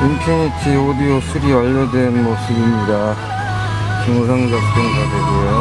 인피니티 오디오 3 완료된 모습입니다. 중상 작동가 되고요.